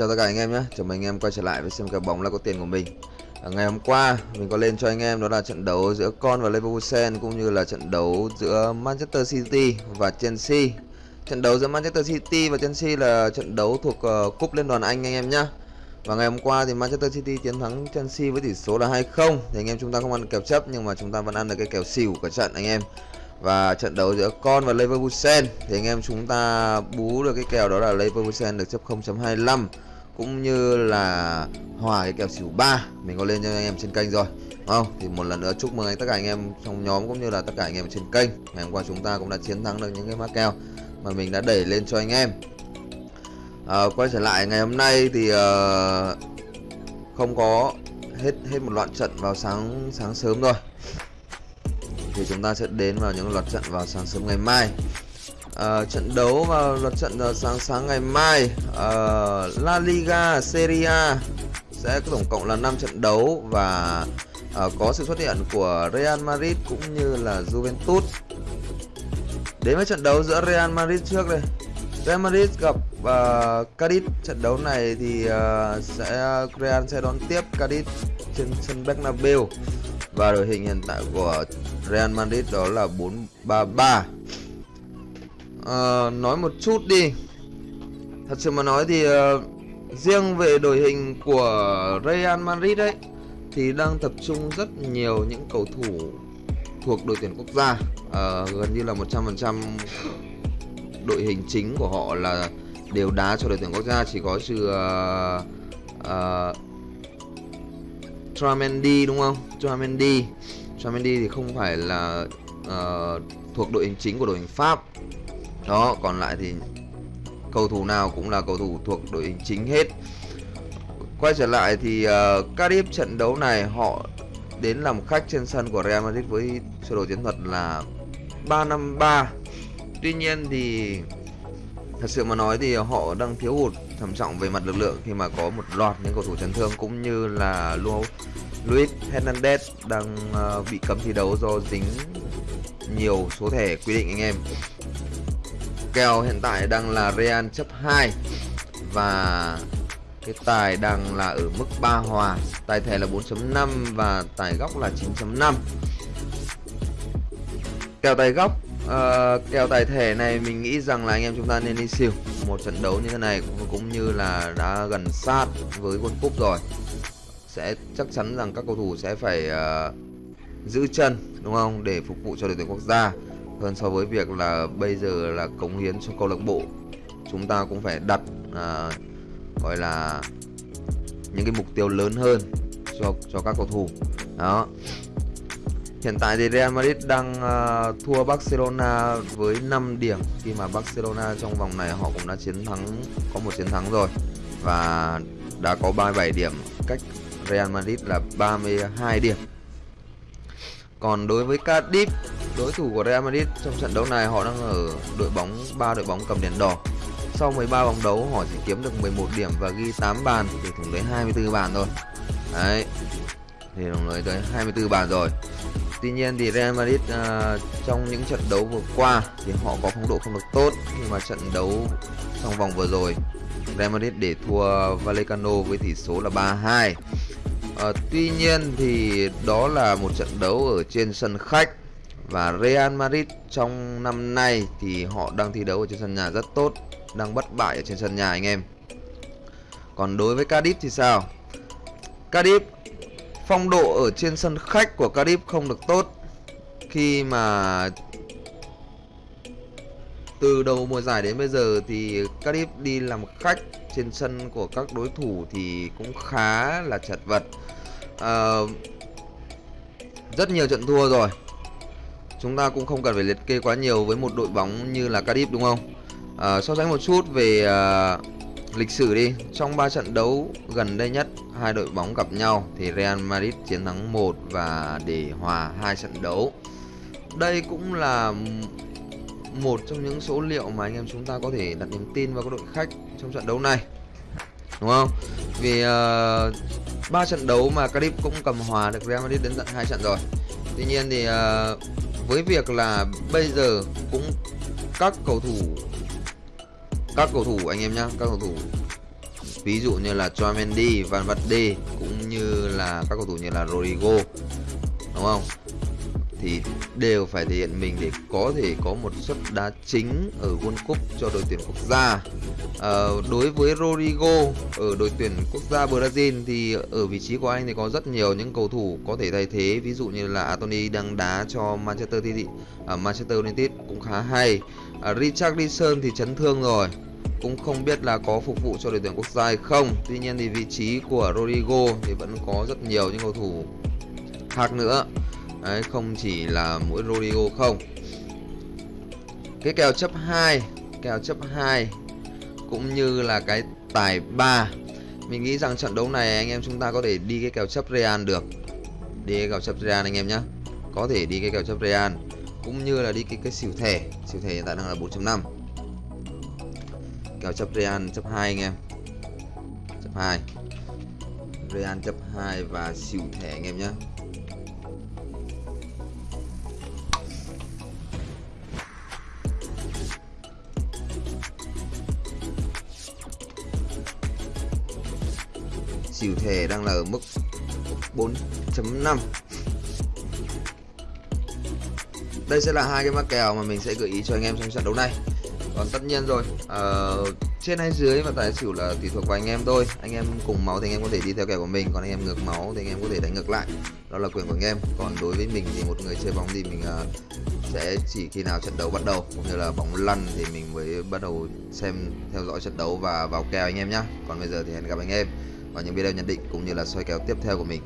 chào tất cả anh em nhé. Chào mừng anh em quay trở lại với xem kèo bóng là có tiền của mình. À, Ngày hôm qua mình có lên cho anh em đó là trận đấu giữa Con và Leverkusen Cũng như là trận đấu giữa Manchester City và Chelsea. Trận đấu giữa Manchester City và Chelsea là trận đấu thuộc uh, Cúp Liên đoàn Anh anh em nhé. Và ngày hôm qua thì Manchester City chiến thắng Chelsea với tỷ số là 2-0 Thì anh em chúng ta không ăn kèo chấp nhưng mà chúng ta vẫn ăn được cái kèo xỉu của trận anh em. Và trận đấu giữa Con và Leverkusen thì anh em chúng ta bú được cái kèo đó là Leverkusen được chấp 0.25 cũng như là hòa cái kèo xỉu 3 mình có lên cho anh em trên kênh rồi đúng không? Thì một lần nữa chúc mừng anh tất cả anh em trong nhóm cũng như là tất cả anh em trên kênh. Ngày hôm qua chúng ta cũng đã chiến thắng được những cái mã kèo mà mình đã đẩy lên cho anh em. À, quay trở lại ngày hôm nay thì uh, không có hết hết một loạt trận vào sáng sáng sớm rồi thì chúng ta sẽ đến vào những loạt trận vào sáng sớm ngày mai à, trận đấu vào lượt trận vào sáng sáng ngày mai à, La Liga Serie A sẽ có tổng cộng là 5 trận đấu và à, có sự xuất hiện của Real Madrid cũng như là Juventus. Đến với trận đấu giữa Real Madrid trước đây. Real Madrid gặp uh, Cadiz trận đấu này thì uh, sẽ Real sẽ đón tiếp Cadiz trên sân Bernabeu và đội hình hiện tại của Real Madrid đó là 433 Ờ, nói một chút đi. Thật sự mà nói thì uh, riêng về đội hình của Real Madrid ấy thì đang tập trung rất nhiều những cầu thủ thuộc đội tuyển quốc gia. Uh, gần như là 100% đội hình chính của họ là đều đá cho đội tuyển quốc gia. Chỉ có trừ uh, uh, Tramendi đúng không? Tramendi Tramendi thì không phải là uh, thuộc đội hình chính của đội hình Pháp đó còn lại thì cầu thủ nào cũng là cầu thủ thuộc đội hình chính hết. Quay trở lại thì uh, Cardiff trận đấu này họ đến làm khách trên sân của Real Madrid với sơ đồ chiến thuật là 353 tuy nhiên thì thật sự mà nói thì họ đang thiếu hụt trầm trọng về mặt lực lượng khi mà có một loạt những cầu thủ chấn thương cũng như là Luis Hernandez đang uh, bị cấm thi đấu do dính nhiều số thẻ quy định anh em kèo hiện tại đang là Real chấp 2 và cái tài đang là ở mức 3 hòa. Tài thẻ là 4.5 và tài góc là 9.5 kèo tài góc uh, kèo tài thẻ này mình nghĩ rằng là anh em chúng ta nên đi siêu. Một trận đấu như thế này cũng, cũng như là đã gần sát với World Cup rồi. Sẽ chắc chắn rằng các cầu thủ sẽ phải uh, giữ chân đúng không? Để phục vụ cho đội tuyển quốc gia hơn so với việc là bây giờ là cống hiến cho câu lạc bộ. Chúng ta cũng phải đặt à, gọi là những cái mục tiêu lớn hơn cho cho các cầu thủ. Đó. Hiện tại thì Real Madrid đang uh, thua Barcelona với 5 điểm. Khi mà Barcelona trong vòng này họ cũng đã chiến thắng có một chiến thắng rồi và đã có 37 điểm cách Real Madrid là 32 điểm. Còn đối với Cardiff, đối thủ của Real Madrid trong trận đấu này họ đang ở đội bóng ba đội bóng cầm đèn đỏ. Sau 13 vòng đấu họ chỉ kiếm được 11 điểm và ghi 8 bàn thì thủng tới 24 bàn thôi. Đấy. Thì đồng lời tới 24 bàn rồi. Tuy nhiên thì Real Madrid uh, trong những trận đấu vừa qua thì họ có phong độ không được tốt nhưng mà trận đấu trong vòng vừa rồi Real Madrid để thua Vallecano với tỷ số là 3-2 à, Tuy nhiên thì đó là một trận đấu ở trên sân khách. Và Real Madrid trong năm nay thì họ đang thi đấu ở trên sân nhà rất tốt Đang bất bại ở trên sân nhà anh em. Còn đối với Cardiff thì sao? Cardiff phong độ ở trên sân khách của Cardiff không được tốt. Khi mà từ đầu mùa giải đến bây giờ thì Cardiff đi làm khách trên sân của các đối thủ thì cũng khá là chật vật. Ờ, rất nhiều trận thua rồi. Chúng ta cũng không cần phải liệt kê quá nhiều với một đội bóng như là Cardiff đúng không? À, So sánh một chút về à, lịch sử đi. Trong 3 trận đấu gần đây nhất hai đội bóng gặp nhau thì Real Madrid chiến thắng 1 và để hòa hai trận đấu. Đây cũng là một trong những số liệu mà anh em chúng ta có thể đặt niềm tin vào các đội khách trong trận đấu này. Đúng không? Vì ờ, ba trận đấu mà Cardiff cũng cầm hòa được Real Madrid đến tận hai trận rồi. Tuy nhiên thì uh, với việc là bây giờ cũng các cầu thủ các cầu thủ anh em nhá các cầu thủ ví dụ như là Chouameni, Van Verde cũng như là các cầu thủ như là Rodrigo đúng không? Thì đều phải thể hiện mình để có thể có một suất đá chính ở World Cup cho đội tuyển quốc gia. À, đối với Rodrigo ở đội tuyển quốc gia Brazil thì ở vị trí của anh thì có rất nhiều những cầu thủ có thể thay thế, ví dụ như là Anthony đang đá cho Manchester City, à, Manchester United cũng khá hay. Ờ, à, Richarlison thì chấn thương rồi, cũng không biết là có phục vụ cho đội tuyển quốc gia hay không. Tuy nhiên thì vị trí của Rodrigo thì vẫn có rất nhiều những cầu thủ khác nữa. Đấy, không chỉ là mỗi Rodrigo không. Cái kèo chấp 2 kèo chấp 2 cũng như là cái tài 3 mình nghĩ rằng trận đấu này anh em chúng ta có thể đi cái kèo chấp Real được. Đi cái kèo chấp Real anh em nhé có thể đi cái kèo chấp Real cũng như là đi cái cái xỉu thẻ. Xỉu thẻ hiện tại đang là 4.5 kèo chấp Real chấp 2 anh em. Chấp 2 Real chấp 2 và xỉu thẻ anh em nhé xỉu thẻ đang là ở mức 4.5 đây sẽ là hai cái mắc kèo mà mình sẽ gợi ý cho anh em trong trận đấu này. Còn tất nhiên rồi uh, trên hay dưới và tài xỉu là tùy thuộc vào anh em thôi. Anh em cùng máu thì anh em có thể đi theo kèo của mình còn anh em ngược máu thì anh em có thể đánh ngược lại. Đó là quyền của anh em. Còn đối với mình thì một người chơi bóng thì mình uh, sẽ chỉ khi nào trận đấu bắt đầu cũng như là bóng lăn thì mình mới bắt đầu xem theo dõi trận đấu và vào kèo anh em nhé còn bây giờ thì hẹn gặp anh em vào những video nhận định cũng như là soi kèo tiếp theo của mình.